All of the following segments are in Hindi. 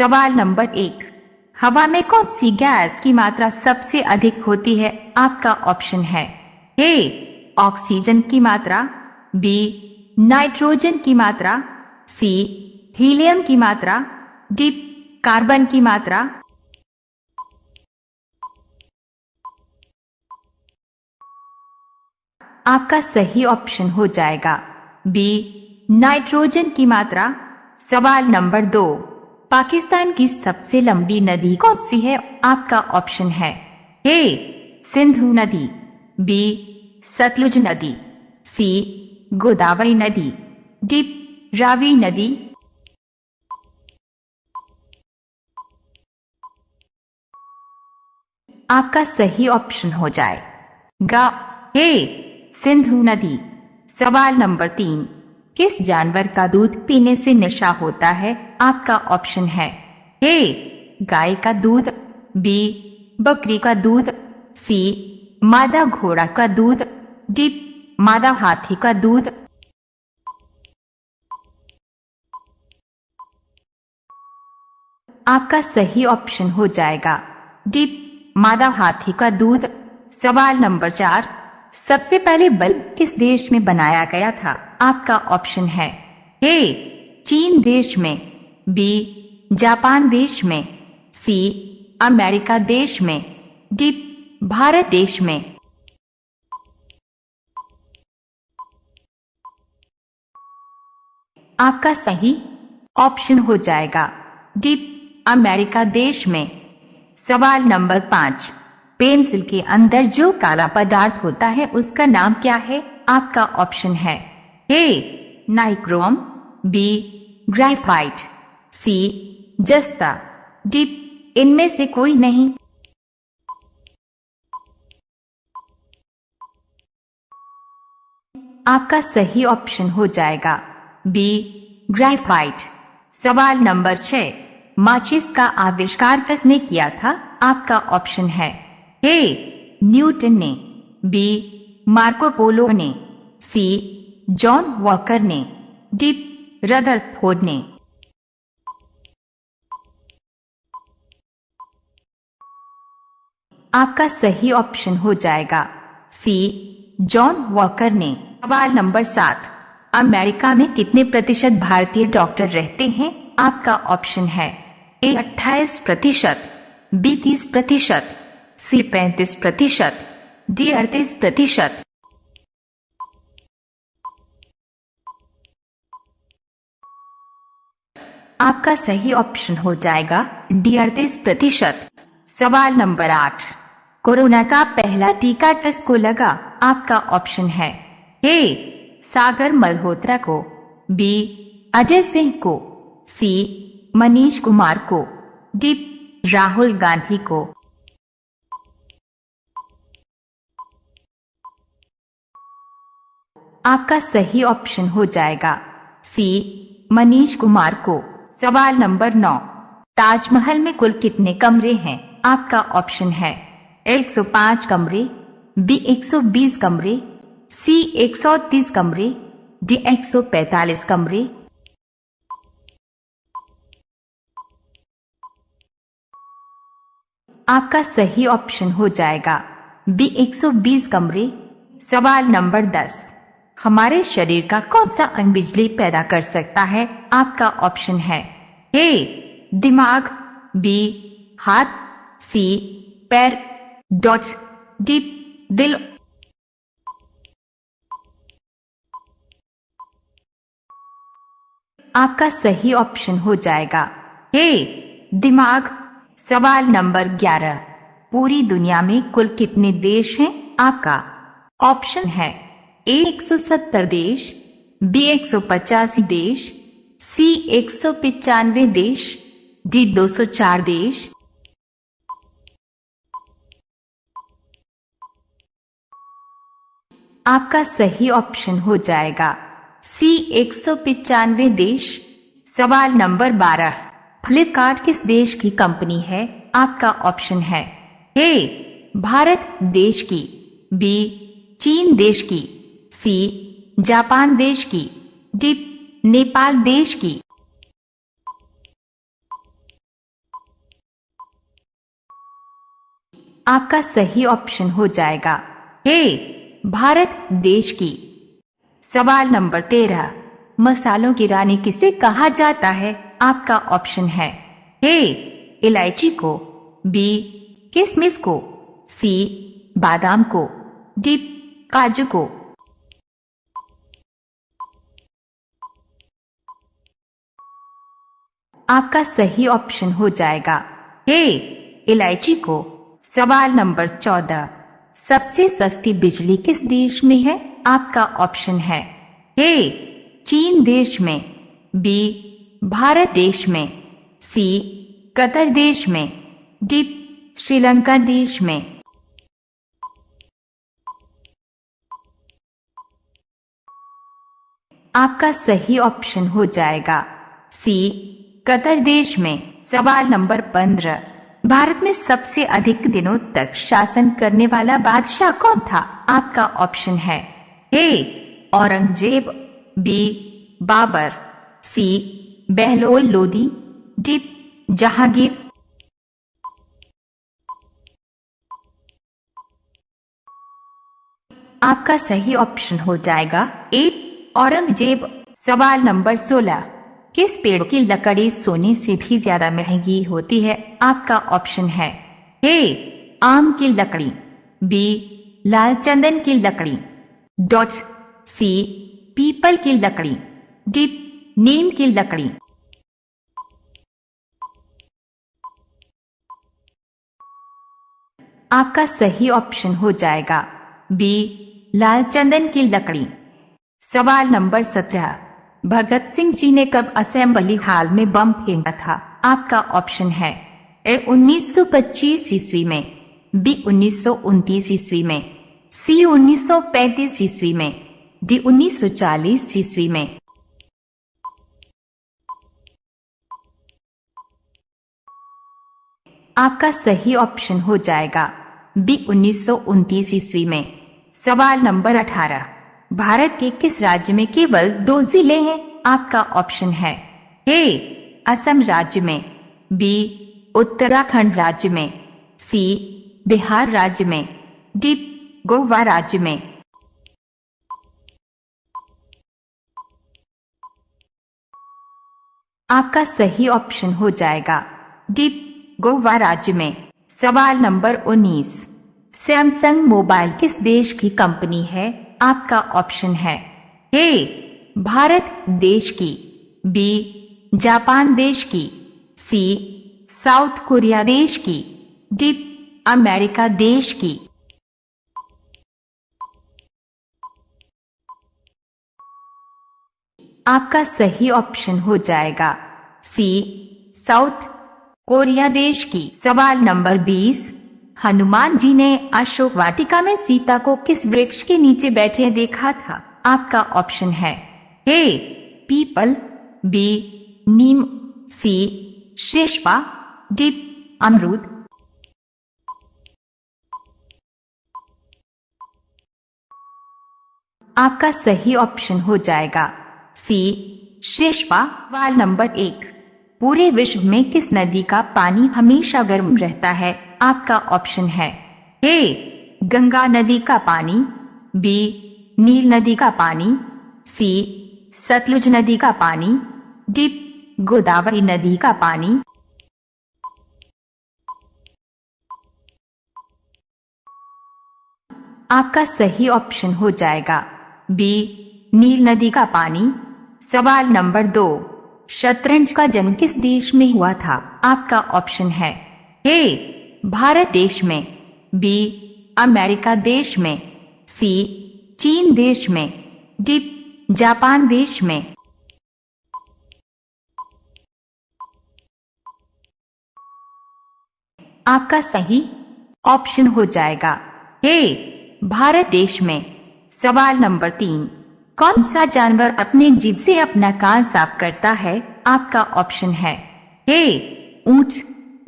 सवाल नंबर एक। हवा में कौन सी गैस की मात्रा सबसे अधिक होती है? आपका ऑप्शन है ए, ऑक्सीजन की मात्रा, बी, नाइट्रोजन की मात्रा, सी, हीलियम की मात्रा, डी, कार्बन की मात्रा। आपका सही ऑप्शन हो जाएगा बी, नाइट्रोजन की मात्रा। सवाल नंबर दो। पाकिस्तान की सबसे लंबी नदी कौन सी है? आपका ऑप्शन है ए, सिंधु नदी, बी, सतलुज नदी, सी, गोदावरी नदी, डी, रावी नदी। आपका सही ऑप्शन हो जाए गा, ए, सिंधु नदी। सवाल नंबर तीन, किस जानवर का दूध पीने से नशा होता है? आपका ऑप्शन है। ए, गाय का दूध, बी, बकरी का दूध, सी, मादा घोड़ा का दूध, डी, मादा हाथी का दूध। आपका सही ऑप्शन हो जाएगा। डी, मादा हाथी का दूध। सवाल नंबर चार, सबसे पहले बल्ब किस देश में बनाया गया था? आपका ऑप्शन है। ए, चीन देश में। बी जापान देश में सी अमेरिका देश में डी भारत देश में। आपका सही ऑप्शन हो जाएगा। डी अमेरिका देश में। सवाल नंबर पाँच, पेंसिल के अंदर जो काला पदार्थ होता है उसका नाम क्या है? आपका ऑप्शन है A nichrome B graphite. C, जस्ता डी इनमें से कोई नहीं। आपका सही ऑप्शन हो जाएगा। B, graphite. सवाल नंबर छह, माचिस का आविष्कार किसने किया था? आपका ऑप्शन है ए, न्यूटन ने, बी, मार्को पोलो ने, सी, जॉन वॉकर ने, डी, रदरफोर्ड ने। आपका सही ऑप्शन हो जाएगा। सी जॉन वॉकर ने सवाल नंबर सात, अमेरिका में कितने प्रतिशत भारतीय डॉक्टर रहते हैं? आपका ऑप्शन है ए अट्ठाईस प्रतिशत बी तीस प्रतिशत सी पैंतीस प्रतिशत डी अड़तीस प्रतिशत। आपका सही ऑप्शन हो जाएगा डी अड़तीस प्रतिशत। सवाल नंबर आठ कोरोना का पहला टीका किसको लगा, आपका ऑप्शन है ए, सागर मल्होत्रा को, बी, अजय सिंह को, सी, मनीष कुमार को, डी, राहुल गांधी को। आपका सही ऑप्शन हो जाएगा, सी, मनीष कुमार को। सवाल नंबर नौ, ताजमहल में कुल कितने कमरे हैं? आपका ऑप्शन है 105 कमरे, बी 120 कमरे, सी 130 कमरे, डी 145 कमरे। आपका सही ऑप्शन हो जाएगा बी 120 कमरे, सवाल नंबर 10 हमारे शरीर का कौन सा अंग बिजली पैदा कर सकता है? आपका ऑप्शन है ए, दिमाग, बी, हाथ, सी, पैर डॉट डी दिल आपका सही ऑप्शन हो जाएगा। ए दिमाग। सवाल नंबर 11 पूरी दुनिया में कुल कितने देश हैं आपका? ऑप्शन है ए 170 देश बी 185 देश सी एक सौ पंचानवे देश डी 204 देश आपका सही ऑप्शन हो जाएगा। सी एक सौ पिचानवे देश। सवाल नंबर बारह। फ्लिपकार्ट किस देश की कंपनी है? आपका ऑप्शन है। ए, भारत देश की। बी, चीन देश की। सी, जापान देश की। डी, नेपाल देश की। आपका सही ऑप्शन हो जाएगा। ए भारत देश की। सवाल नंबर तेरह, मसालों की रानी किसे कहा जाता है? आपका ऑप्शन है ए, इलायची को, बी किसमिस को, सी, बादाम को, डी, काजू को। आपका सही ऑप्शन हो जाएगा ए, इलायची को। सवाल नंबर चौदह सबसे सस्ती बिजली किस देश में है? आपका ऑप्शन है ए, चीन देश में, बी, भारत देश में, सी, कतर देश में, डी, श्रीलंका देश में। आपका सही ऑप्शन हो जाएगा सी, कतर देश में। सवाल नंबर पंद्रह। भारत में सबसे अधिक दिनों तक शासन करने वाला बादशाह कौन था? आपका ऑप्शन है A, Aurangzeb, B, Babur, C, Bahlol Lodi D, Jahangir. आपका सही ऑप्शन हो जाएगा ए, औरंगज़ेब। सवाल नंबर सोलह। किस पेड़ की लकड़ी सोने से भी ज़्यादा महँगी होती है? आपका ऑप्शन है ए, आम की लकड़ी, बी, लाल चंदन की लकड़ी, डॉट, सी, पीपल की लकड़ी, डी, नीम की लकड़ी। आपका सही ऑप्शन हो जाएगा बी, लाल चंदन की लकड़ी। सवाल नंबर सत्रह। भगत सिंह जी ने कब असेंबली हाल में बम फेंका था? आपका ऑप्शन है ए 1925 ईस्वी में, बी 1929 ईस्वी में, सी 1935 ईस्वी में, डी 1940 ईस्वी में। आपका सही ऑप्शन हो जाएगा बी 1929 ईस्वी में। सवाल नंबर 18 भारत के किस राज्य में केवल दो ज़िले हैं? आपका ऑप्शन है ए असम राज्य में बी उत्तराखंड राज्य में सी बिहार राज्य में डी गोवा राज्य में। आपका सही ऑप्शन हो जाएगा डी गोवा राज्य में। सवाल नंबर 19 सैमसंग मोबाइल किस देश की कंपनी है? आपका ऑप्शन है। ए, भारत देश की, बी, जापान देश की, सी, साउथ कोरिया देश की, डी, अमेरिका देश की। आपका सही ऑप्शन हो जाएगा। सी, साउथ कोरिया देश की। सवाल नंबर 20 हनुमान जी ने अशोक वाटिका में सीता को किस वृक्ष के नीचे बैठे देखा था? आपका ऑप्शन है ए, पीपल, बी, नीम, सी, शेषपा, डी, अमरूद। आपका सही ऑप्शन हो जाएगा सी, शेषपा, वाल नंबर एक। पूरे विश्व में किस नदी का पानी हमेशा गर्म रहता है? आपका ऑप्शन है ए, गंगा नदी का पानी, बी, नील नदी का पानी, सी, सतलुज नदी का पानी, डी, गोदावरी नदी का पानी। आपका सही ऑप्शन हो जाएगा बी, नील नदी का पानी। सवाल नंबर दो, शतरंज का जन्म किस देश में हुआ था? आपका ऑप्शन है ए भारत देश में, बी, अमेरिका देश में, सी, चीन देश में, डी, जापान देश में। आपका सही ऑप्शन हो जाएगा। हे भारत देश में, सवाल नंबर तीन, कौन सा जानवर अपने जीव से अपना कान साफ़ करता है? आपका ऑप्शन है, ए, ऊँट,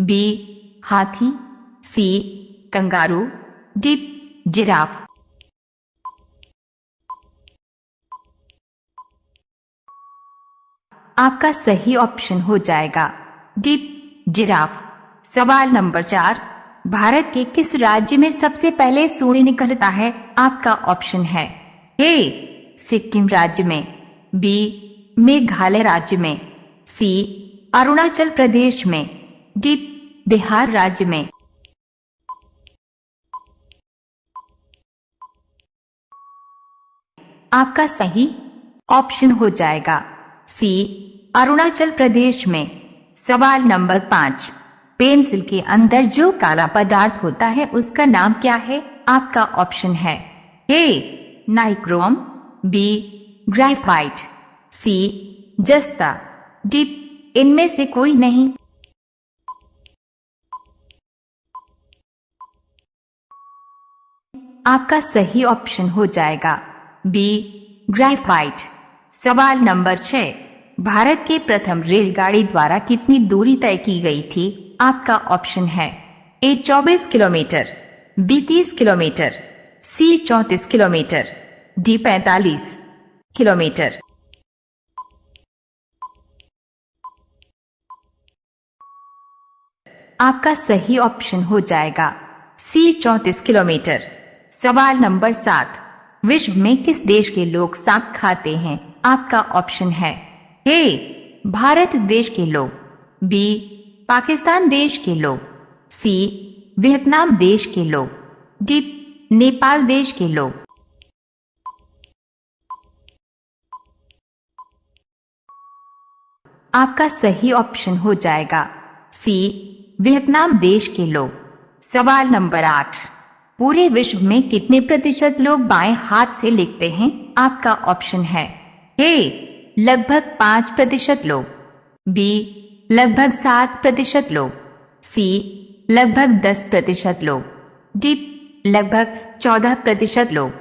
बी हाथी सी कंगारू डी जिराफ। आपका सही ऑप्शन हो जाएगा डी जिराफ। सवाल नंबर चार, भारत के किस राज्य में सबसे पहले सूर्य निकलता है? आपका ऑप्शन है ए, सिक्किम राज्य में, बी, मेघालय राज्य में, सी, अरुणाचल प्रदेश में। डी बिहार राज्य में। आपका सही ऑप्शन हो जाएगा। सी, अरुणाचल प्रदेश में। सवाल नंबर पाँच। पेंसिल के अंदर जो काला पदार्थ होता है, उसका नाम क्या है? आपका ऑप्शन है A, nichrome, B, graphite, C, जस्ता। डी इनमें से कोई नहीं। आपका सही ऑप्शन हो जाएगा। बी ग्राफाइट सवाल नंबर छह। भारत के प्रथम रेलगाड़ी द्वारा कितनी दूरी तय की गई थी? आपका ऑप्शन है A 24 kilometre B 30 kilometre C 34 kilometre D 45 kilometre. आपका सही ऑप्शन हो जाएगा। सी 34 किलोमीटर सवाल नंबर सात। विश्व में किस देश के लोग सांप खाते हैं? आपका ऑप्शन है ए, भारत देश के लोग, बी, पाकिस्तान देश के लोग, सी, वियतनाम देश के लोग, डी, नेपाल देश के लोग। आपका सही ऑप्शन हो जाएगा सी, वियतनाम देश के लोग। सवाल नंबर आठ। पूरे विश्व में कितने प्रतिशत लोग बाएँ हाथ से लिखते हैं? आपका ऑप्शन है ए लगभग पाँच प्रतिशत लोग। बी लगभग सात प्रतिशत लोग। सी लगभग दस प्रतिशत लोग। डी लगभग चौदह प्रतिशत लोग।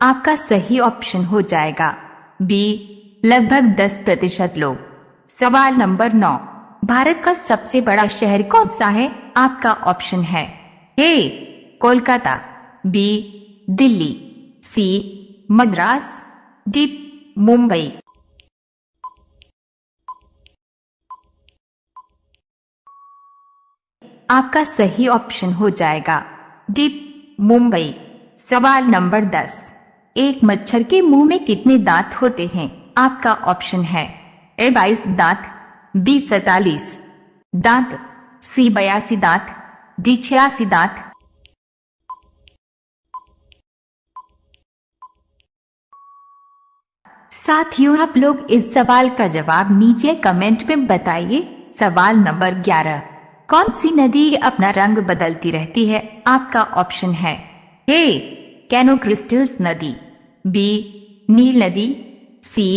आपका सही ऑप्शन हो जाएगा। बी लगभग दस प्रतिशत लोग। सवाल नंबर नौ। भारत का सबसे बड़ा शहर कौन सा है? आपका ऑप्शन है A, Kolkata, B, Delhi, C, Madras, D, Mumbai. आपका सही ऑप्शन हो जाएगा डी, मुंबई। सवाल नंबर दस, एक मच्छर के मुँह में कितने दांत होते हैं? आपका ऑप्शन है ए बाईस दांत बी सैतालीस। दांत, सी बयासी दांत, डी छियासी दांत। साथियों, आप लोग इस सवाल का जवाब नीचे कमेंट में बताइए। सवाल नंबर ग्यारह। कौन सी नदी अपना रंग बदलती रहती है? आपका ऑप्शन है ए कैनो क्रिस्टल्स नदी, बी, नील नदी, सी,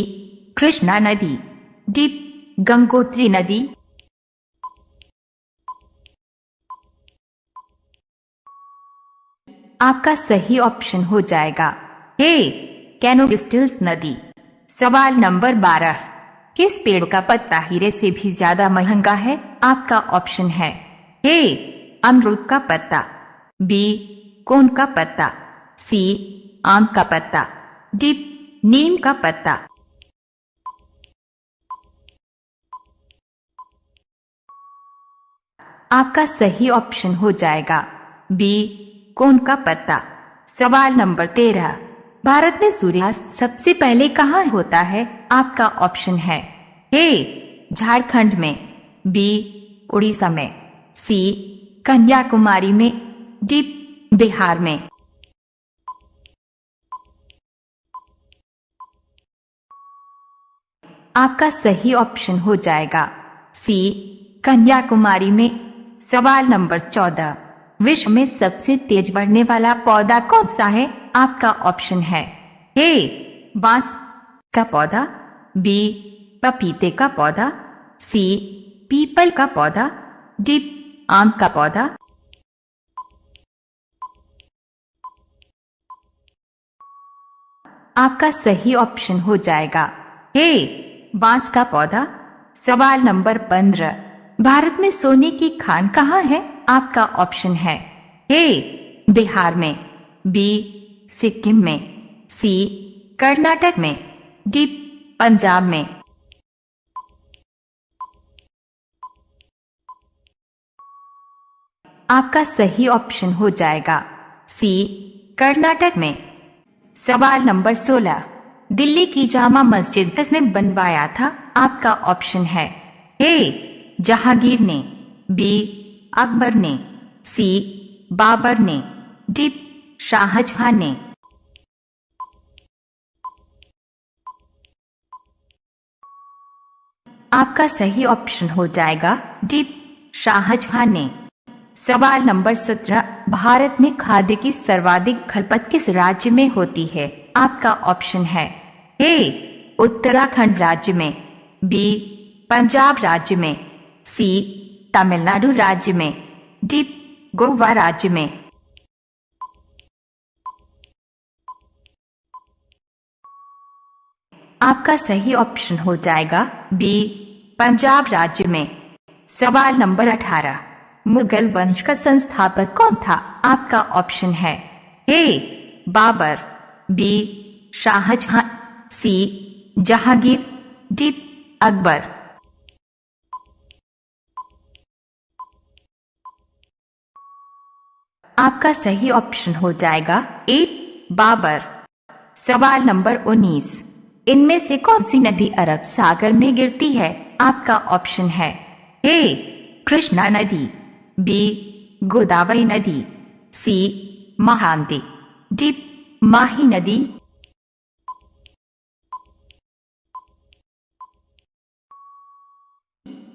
कृष्णा नदी, डी गंगोत्री नदी। आपका सही ऑप्शन हो जाएगा। ए कैनो क्रिस्टल्स नदी। सवाल नंबर बारह। किस पेड़ का पत्ता हीरे से भी ज़्यादा महँगा है? आपका ऑप्शन है। ए अमरूद का पत्ता। बी कोन का पत्ता। सी आम का पत्ता। डी नीम का पत्ता। आपका सही ऑप्शन हो जाएगा। बी कौन का पत्ता? सवाल नंबर तेरह। भारत में सूर्यास्त सबसे पहले कहाँ होता है? आपका ऑप्शन है। ए झारखंड में। बी उड़ीसा में। सी कन्याकुमारी में। डी बिहार में। आपका सही ऑप्शन हो जाएगा। सी कन्याकुमारी में। सवाल नंबर चौदह। विश्व में सबसे तेज बढ़ने वाला पौधा कौन सा है? आपका ऑप्शन है ए, बाँस का पौधा, बी, पपीते का पौधा, सी, पीपल का पौधा, डी, आम का पौधा। आपका सही ऑप्शन हो जाएगा ए, बाँस का पौधा। सवाल नंबर पंद्रह। भारत में सोने की खान कहाँ है? आपका ऑप्शन है ए, बिहार में, बी, सिक्किम में, सी, कर्नाटक में, डी, पंजाब में। आपका सही ऑप्शन हो जाएगा सी, कर्नाटक में। सवाल नंबर 16 दिल्ली की जामा मस्जिद किसने बनवाया था? आपका ऑप्शन है ए जहांगीर ने, बी, अकबर ने, सी, बाबर ने, डी, शाहजहां ने। आपका सही ऑप्शन हो जाएगा, डी, शाहजहां ने। सवाल नंबर सत्रह, भारत में खाद्य की सर्वाधिक खपत किस राज्य में होती है? आपका ऑप्शन है, ए, उत्तराखंड राज्य में, बी, पंजाब राज्य में सी, तमिलनाडु राज्य में, डी, गोवा राज्य में। आपका सही ऑप्शन हो जाएगा बी, पंजाब राज्य में। सवाल नंबर अठारह मुगल वंश का संस्थापक कौन था? आपका ऑप्शन है A, Babur, B, Shahjahan, C, Jahangir, D, Akbar. आपका सही ऑप्शन हो जाएगा ए बाबर। सवाल नंबर 19 इनमें से कौन सी नदी अरब सागर में गिरती है? आपका ऑप्शन है ए कृष्णा नदी बी गोदावरी नदी सी महानदी डी माही नदी।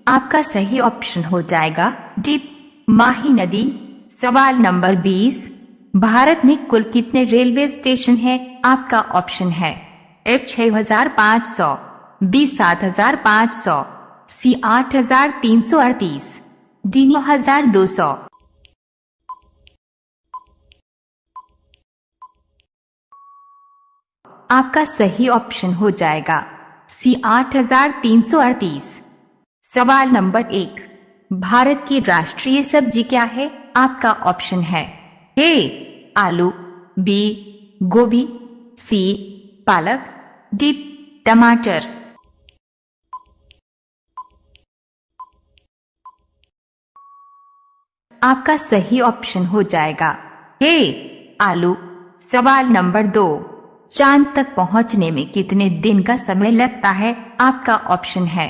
आपका सही ऑप्शन हो जाएगा डी माही नदी। सवाल नंबर 20 भारत में कुल कितने रेलवे स्टेशन हैं? आपका ऑप्शन है एफ़ छह हज़ार पाँच सौ, बी सात हज़ार पाँच सौ, सी आठ हज़ार तीन सौ अड़तीस, डी नौ हज़ार दो सौ। आपका सही ऑप्शन हो जाएगा सी आठ हज़ार तीन सौ अड़तीस। सवाल नंबर एक, भारत की राष्ट्रीय सब्ज़ी क्या है? आपका ऑप्शन है ए, आलू बी गोभी सी पालक डी टमाटर। आपका सही ऑप्शन हो जाएगा ए, आलू। सवाल नंबर दो, चाँद तक पहुँचने में कितने दिन का समय लगता है? आपका ऑप्शन है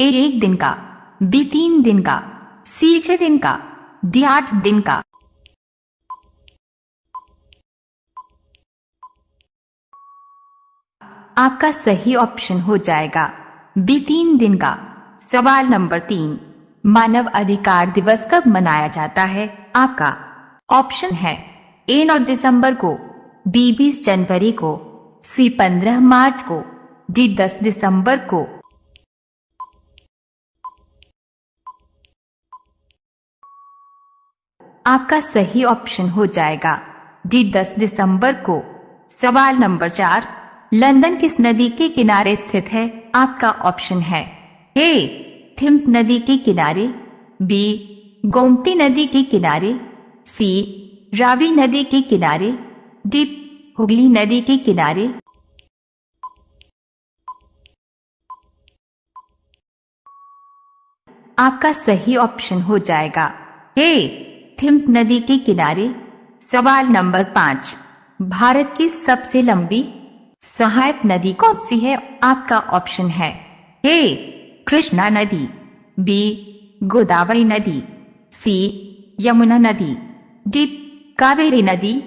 ए, एक दिन का, बी, तीन दिन का, सी, छह दिन का आठ दिन का। आपका सही ऑप्शन हो जाएगा। बी तीन दिन का। सवाल नंबर तीन। मानव अधिकार दिवस कब मनाया जाता है? आपका ऑप्शन है ए नौ दिसंबर को, बी बीस जनवरी को, सी पंद्रह मार्च को, डी दस दिसंबर को आपका सही ऑप्शन हो जाएगा। डी दस दिसंबर को। सवाल नंबर चार। लंदन किस नदी के किनारे स्थित है? आपका ऑप्शन है। ए। थिम्स नदी के किनारे। बी। गोमती नदी के किनारे। सी। रावी नदी के किनारे। डी। हुगली नदी के किनारे। आपका सही ऑप्शन हो जाएगा। ए। थिम्स नदी के किनारे, सवाल नंबर पाँच। भारत की सबसे लंबी सहायक नदी कौन सी है? आपका ऑप्शन है ए, कृष्णा नदी, बी, गोदावरी नदी, सी, यमुना नदी, डी, कावेरी नदी।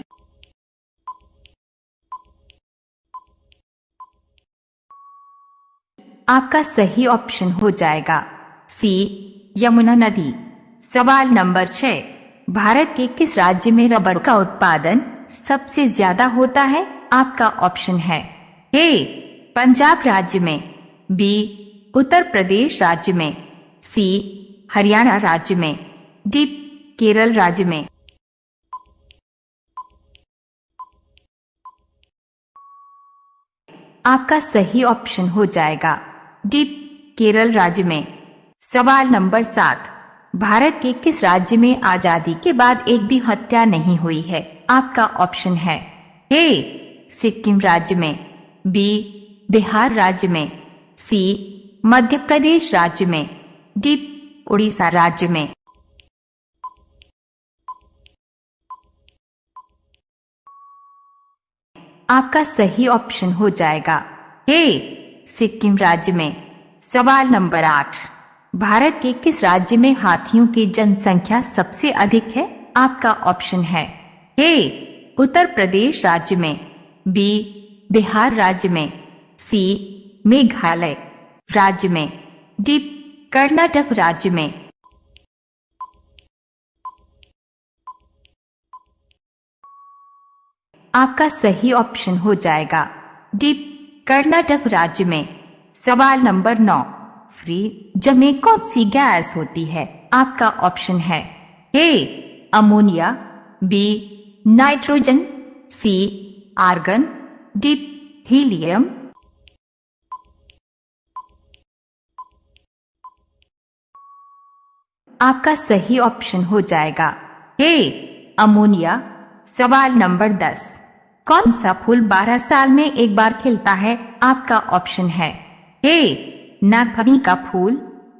आपका सही ऑप्शन हो जाएगा सी, यमुना नदी। सवाल नंबर छह भारत के किस राज्य में रबर का उत्पादन सबसे ज़्यादा होता है? आपका ऑप्शन है ए, पंजाब राज्य में, बी, उत्तर प्रदेश राज्य में, सी, हरियाणा राज्य में, डी, केरल राज्य में। आपका सही ऑप्शन हो जाएगा। डी, केरल राज्य में। सवाल नंबर सात। भारत के किस राज्य में आज़ादी के बाद एक भी हत्या नहीं हुई है? आपका ऑप्शन है ए, सिक्किम राज्य में, बी, बिहार राज्य में, सी मध्य प्रदेश राज्य में, डी, उड़ीसा राज्य में। आपका सही ऑप्शन हो जाएगा ए, सिक्किम राज्य में, सवाल नंबर आठ। भारत के किस राज्य में हाथियों की जनसंख्या सबसे अधिक है? आपका ऑप्शन है ए, उत्तर प्रदेश राज्य में, बी, बिहार राज्य में, सी, मेघालय राज्य में, डी, कर्नाटक राज्य में। आपका सही ऑप्शन हो जाएगा। डी, कर्नाटक राज्य में। सवाल नंबर नौ। फ्री जमे कौन सी गैस होती है, आपका ऑप्शन है A ammonia B nitrogen C argon D helium आपका सही ऑप्शन हो जाएगा ए अमोनिया सवाल नंबर दस। कौन सा फूल 12 साल में एक बार खिलता है? आपका ऑप्शन है ए नागफनी का फूल,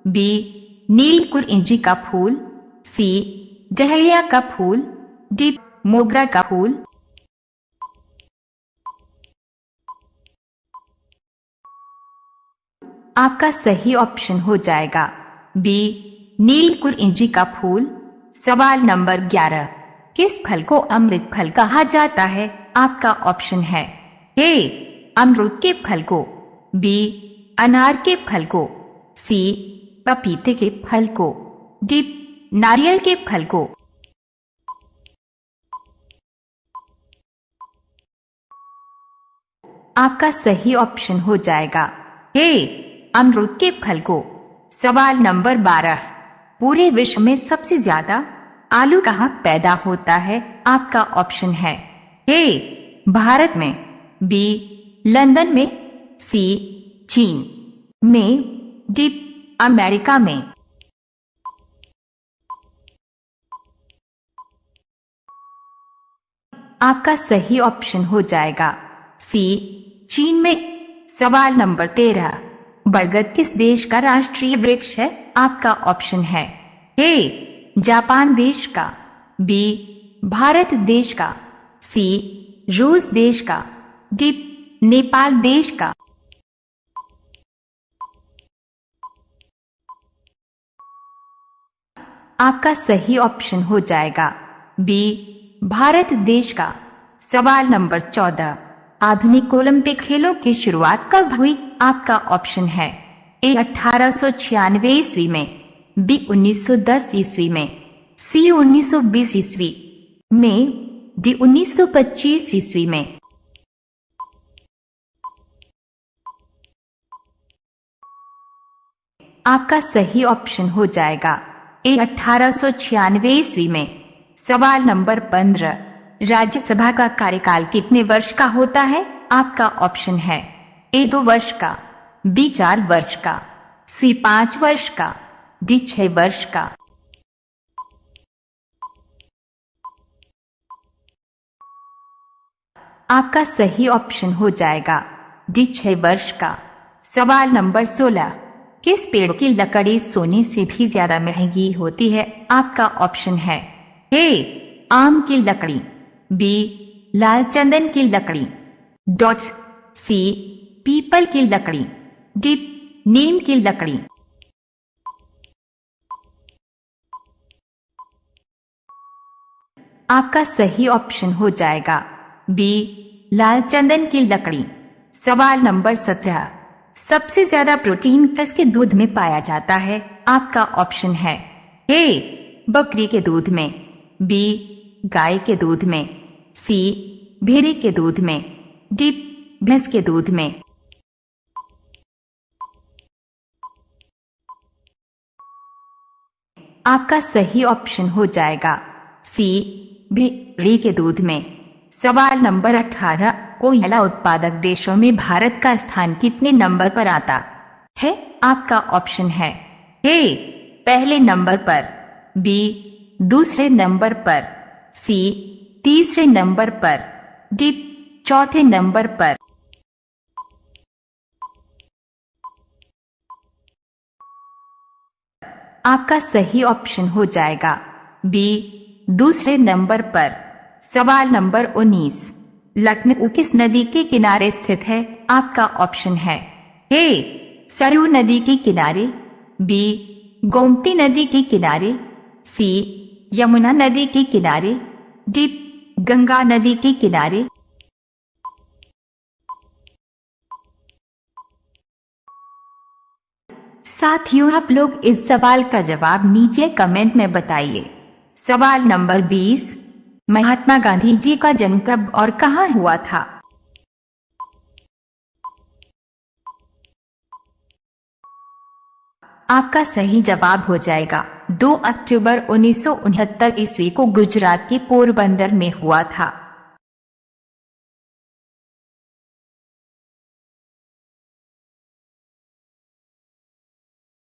बी, नीलकुर इंजी का फूल, सी डहलिया का फूल, डी, मोगरा का फूल। आपका सही ऑप्शन हो जाएगा, बी, नीलकुर इंजी का फूल। सवाल नंबर ग्यारह, किस फल को अमृत फल कहा जाता है? आपका ऑप्शन है, ए, अमरूद के फल को, बी अनार के फल को सी पपीते के फल को डी नारियल के फल को। आपका सही ऑप्शन हो जाएगा। हे अमरूद के फल को। सवाल नंबर बारह। पूरे विश्व में सबसे ज़्यादा आलू कहाँ पैदा होता है? आपका ऑप्शन है। ए भारत में। बी लंदन में। सी चीन में डी अमेरिका में। आपका सही ऑप्शन हो जाएगा। सी, चीन में। सवाल नंबर तेरह। बरगद किस देश का राष्ट्रीय वृक्ष है? आपका ऑप्शन है ए, जापान देश का। बी, भारत देश का। सी, रूस देश का। डी, नेपाल देश का। आपका सही ऑप्शन हो जाएगा। बी भारत देश का सवाल नंबर चौदह। आधुनिक ओलंपिक खेलों की शुरुआत कब हुई? आपका ऑप्शन है ए अठारह ईस्वी में बी 1910 ईस्वी में सी 1920 ईस्वी में डी 1925 ईस्वी में। आपका सही ऑप्शन हो जाएगा। ए अठारह ईस्वी में। सवाल नंबर पंद्रह। राज्यसभा का कार्यकाल कितने वर्ष का होता है? आपका ऑप्शन है ए दो वर्ष का, बी चार वर्ष का, सी पाँच वर्ष का, डी छह वर्ष का। आपका सही ऑप्शन हो जाएगा डी छह वर्ष का। सवाल नंबर सोलह। किस पेड़ की लकड़ी सोने से भी ज़्यादा महँगी होती है? आपका ऑप्शन है ए, आम की लकड़ी, बी, लाल चंदन की लकड़ी, डॉट, सी, पीपल की लकड़ी, डी, नीम की लकड़ी। आपका सही ऑप्शन हो जाएगा बी, लाल चंदन की लकड़ी। सवाल नंबर सत्रह। सबसे ज़्यादा प्रोटीन किस के दूध में पाया जाता है। आपका ऑप्शन है ए, बकरी के दूध में, बी, गाय के दूध में, सी, भेड़े के दूध में, डी, भैंस के दूध में। आपका सही ऑप्शन हो जाएगा सी, भेड़े के दूध में सवाल नंबर अठारह कोयला उत्पादक देशों में भारत का स्थान कितने नंबर पर आता है? आपका ऑप्शन है ए, पहले नंबर पर, बी, दूसरे नंबर पर, सी, तीसरे नंबर पर, डी, चौथे नंबर पर। आपका सही ऑप्शन हो जाएगा बी, दूसरे नंबर पर सवाल नंबर 19 लखनऊ किस नदी के किनारे स्थित है? आपका ऑप्शन है ए, सरयू नदी के किनारे, बी, गोमती नदी के किनारे, सी, यमुना नदी के किनारे, डी, गंगा नदी के किनारे। साथियों, आप लोग इस सवाल का जवाब नीचे कमेंट में बताइए। सवाल नंबर 20 महात्मा गांधी जी का जन्म कब और कहाँ हुआ था? आपका सही जवाब हो जाएगा। 2 अक्टूबर उन्नीस सौ उनहत्तर ईस्वी को गुजरात के पोरबंदर में हुआ था।